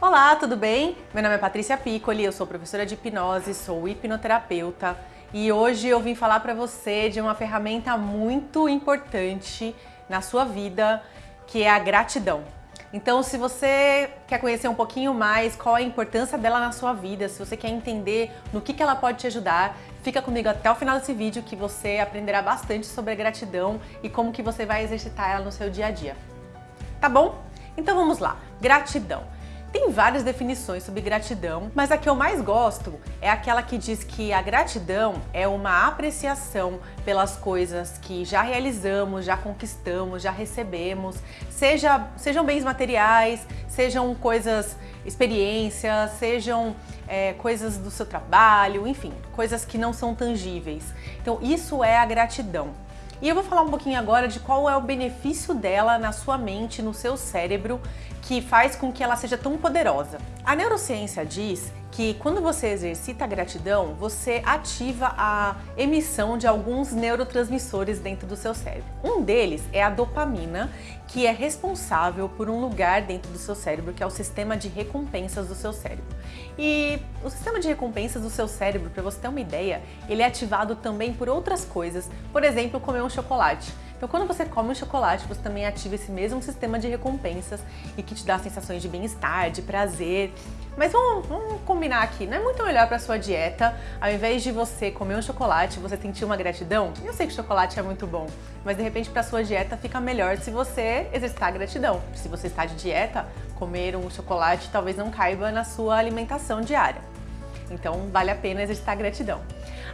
Olá, tudo bem? Meu nome é Patrícia Piccoli, eu sou professora de hipnose, sou hipnoterapeuta e hoje eu vim falar para você de uma ferramenta muito importante na sua vida, que é a gratidão. Então, se você quer conhecer um pouquinho mais qual a importância dela na sua vida, se você quer entender no que, que ela pode te ajudar, fica comigo até o final desse vídeo que você aprenderá bastante sobre a gratidão e como que você vai exercitar ela no seu dia a dia. Tá bom? Então vamos lá. Gratidão. Tem várias definições sobre gratidão, mas a que eu mais gosto é aquela que diz que a gratidão é uma apreciação pelas coisas que já realizamos, já conquistamos, já recebemos, seja, sejam bens materiais, sejam coisas, experiências, sejam é, coisas do seu trabalho, enfim, coisas que não são tangíveis. Então isso é a gratidão. E eu vou falar um pouquinho agora de qual é o benefício dela na sua mente, no seu cérebro, que faz com que ela seja tão poderosa. A neurociência diz que quando você exercita a gratidão, você ativa a emissão de alguns neurotransmissores dentro do seu cérebro. Um deles é a dopamina, que é responsável por um lugar dentro do seu cérebro, que é o sistema de recompensas do seu cérebro. E o sistema de recompensas do seu cérebro, para você ter uma ideia, ele é ativado também por outras coisas, por exemplo, comer um chocolate. Então quando você come um chocolate, você também ativa esse mesmo sistema de recompensas e que te dá sensações de bem-estar, de prazer. Mas vamos, vamos, combinar aqui, não é muito melhor para sua dieta, ao invés de você comer um chocolate, você sentir uma gratidão? Eu sei que chocolate é muito bom, mas de repente para sua dieta fica melhor se você exercitar gratidão. Se você está de dieta, comer um chocolate talvez não caiba na sua alimentação diária. Então vale a pena exercitar gratidão.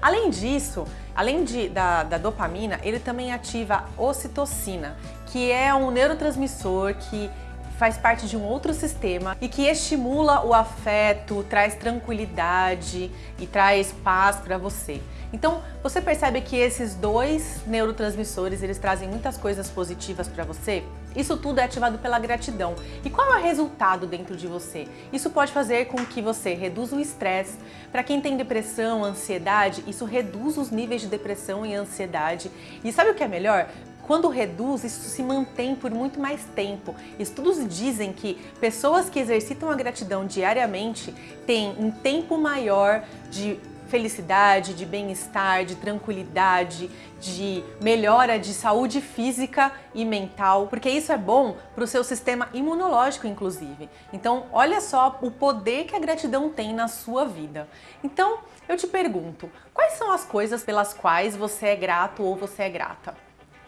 Além disso, além de, da, da dopamina, ele também ativa a ocitocina, que é um neurotransmissor que faz parte de um outro sistema e que estimula o afeto, traz tranquilidade e traz paz para você. Então, você percebe que esses dois neurotransmissores, eles trazem muitas coisas positivas para você? Isso tudo é ativado pela gratidão. E qual é o resultado dentro de você? Isso pode fazer com que você reduza o estresse. Para quem tem depressão, ansiedade, isso reduz os níveis de depressão e ansiedade. E sabe o que é melhor? Quando reduz, isso se mantém por muito mais tempo. Estudos dizem que pessoas que exercitam a gratidão diariamente têm um tempo maior de felicidade, de bem-estar, de tranquilidade, de melhora de saúde física e mental, porque isso é bom para o seu sistema imunológico, inclusive. Então, olha só o poder que a gratidão tem na sua vida. Então, eu te pergunto, quais são as coisas pelas quais você é grato ou você é grata?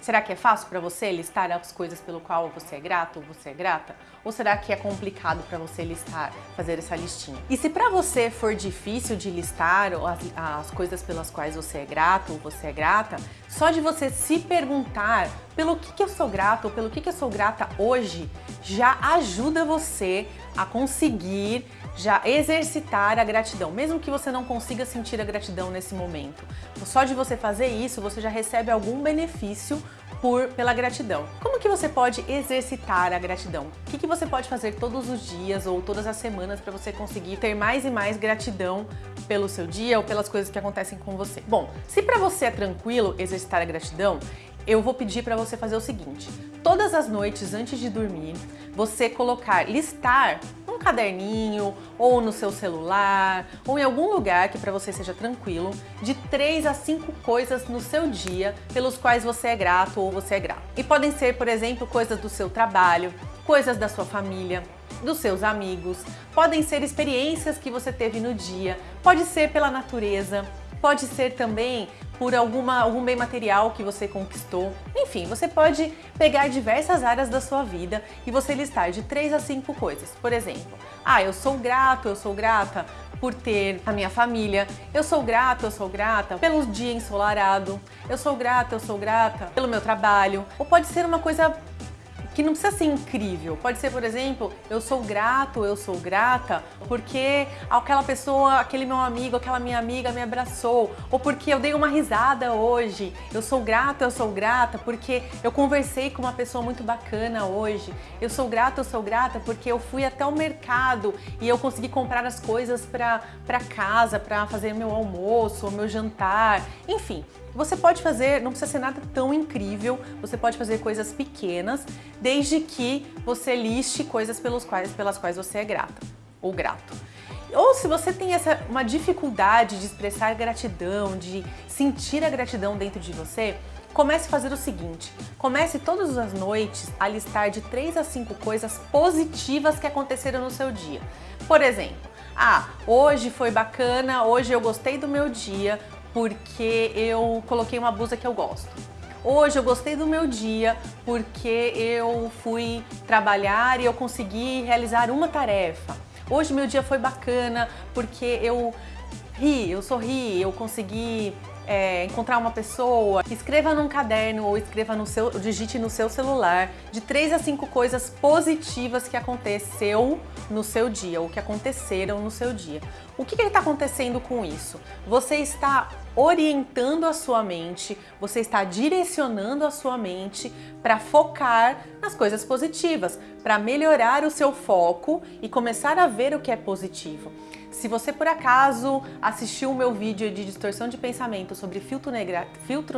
Será que é fácil para você listar as coisas pelo qual você é grato ou você é grata? Ou será que é complicado para você listar, fazer essa listinha? E se para você for difícil de listar as, as coisas pelas quais você é grato ou você é grata, só de você se perguntar pelo que, que eu sou grato ou pelo que, que eu sou grata hoje, já ajuda você a conseguir já exercitar a gratidão, mesmo que você não consiga sentir a gratidão nesse momento. Só de você fazer isso, você já recebe algum benefício por, pela gratidão. Como que você pode exercitar a gratidão? O que, que você pode fazer todos os dias ou todas as semanas para você conseguir ter mais e mais gratidão pelo seu dia ou pelas coisas que acontecem com você? Bom, se para você é tranquilo exercitar a gratidão, eu vou pedir para você fazer o seguinte, todas as noites antes de dormir, você colocar, listar um caderninho ou no seu celular ou em algum lugar que para você seja tranquilo, de 3 a 5 coisas no seu dia pelos quais você é grato ou você é grato. E podem ser, por exemplo, coisas do seu trabalho, coisas da sua família, dos seus amigos, podem ser experiências que você teve no dia, pode ser pela natureza, pode ser também por alguma, algum bem material que você conquistou. Enfim, você pode pegar diversas áreas da sua vida e você listar de 3 a 5 coisas. Por exemplo, ah, eu sou grato, eu sou grata por ter a minha família, eu sou grato, eu sou grata pelo dia ensolarado, eu sou grata, eu sou grata pelo meu trabalho, ou pode ser uma coisa que não precisa ser incrível. Pode ser, por exemplo, eu sou grato, eu sou grata porque aquela pessoa, aquele meu amigo, aquela minha amiga me abraçou, ou porque eu dei uma risada hoje. Eu sou grato, eu sou grata porque eu conversei com uma pessoa muito bacana hoje. Eu sou grato, eu sou grata porque eu fui até o mercado e eu consegui comprar as coisas para casa, para fazer meu almoço, meu jantar, enfim. Você pode fazer, não precisa ser nada tão incrível, você pode fazer coisas pequenas, desde que você liste coisas pelos quais, pelas quais você é grata. ou grato. Ou se você tem essa, uma dificuldade de expressar gratidão, de sentir a gratidão dentro de você, comece a fazer o seguinte, comece todas as noites a listar de 3 a 5 coisas positivas que aconteceram no seu dia. Por exemplo, ah, hoje foi bacana, hoje eu gostei do meu dia porque eu coloquei uma blusa que eu gosto. Hoje eu gostei do meu dia porque eu fui trabalhar e eu consegui realizar uma tarefa. Hoje meu dia foi bacana porque eu ri, eu sorri, eu consegui é, encontrar uma pessoa, escreva num caderno ou escreva no seu, digite no seu celular de três a cinco coisas positivas que aconteceu no seu dia, ou que aconteceram no seu dia. O que está acontecendo com isso? Você está orientando a sua mente, você está direcionando a sua mente para focar nas coisas positivas, para melhorar o seu foco e começar a ver o que é positivo. Se você por acaso assistiu o meu vídeo de distorção de pensamento sobre filtro,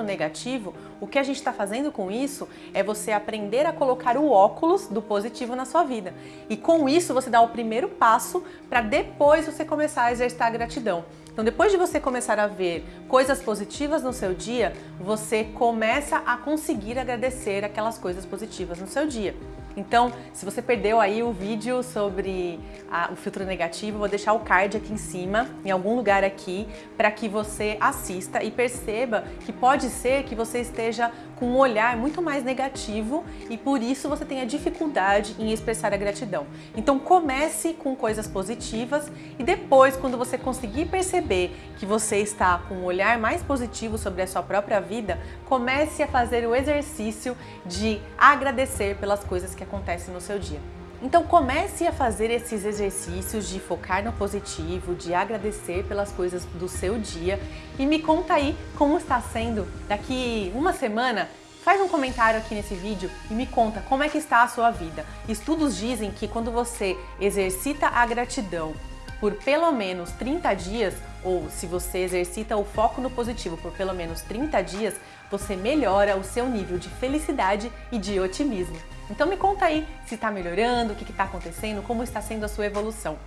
negativo, o que a gente está fazendo com isso é você aprender a colocar o óculos do positivo na sua vida. E com isso você dá o primeiro passo para depois você começar a exercitar a gratidão. Então depois de você começar a ver coisas positivas no seu dia, você começa a conseguir agradecer aquelas coisas positivas no seu dia. Então, se você perdeu aí o vídeo sobre a, o filtro negativo, vou deixar o card aqui em cima, em algum lugar aqui, para que você assista e perceba que pode ser que você esteja com um olhar muito mais negativo e por isso você tenha dificuldade em expressar a gratidão. Então comece com coisas positivas e depois, quando você conseguir perceber que você está com um olhar mais positivo sobre a sua própria vida, comece a fazer o exercício de agradecer pelas coisas que acontece no seu dia. Então comece a fazer esses exercícios de focar no positivo, de agradecer pelas coisas do seu dia e me conta aí como está sendo daqui uma semana Faz um comentário aqui nesse vídeo e me conta como é que está a sua vida. Estudos dizem que quando você exercita a gratidão por pelo menos 30 dias, ou se você exercita o foco no positivo por pelo menos 30 dias, você melhora o seu nível de felicidade e de otimismo. Então me conta aí se está melhorando, o que está acontecendo, como está sendo a sua evolução.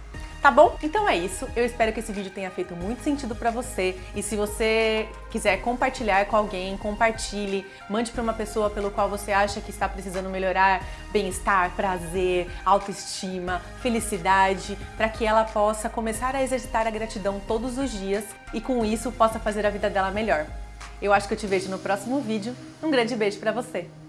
Tá bom? Então é isso. Eu espero que esse vídeo tenha feito muito sentido para você. E se você quiser compartilhar com alguém, compartilhe, mande para uma pessoa pelo qual você acha que está precisando melhorar bem-estar, prazer, autoestima, felicidade, para que ela possa começar a exercitar a gratidão todos os dias e com isso possa fazer a vida dela melhor. Eu acho que eu te vejo no próximo vídeo. Um grande beijo para você!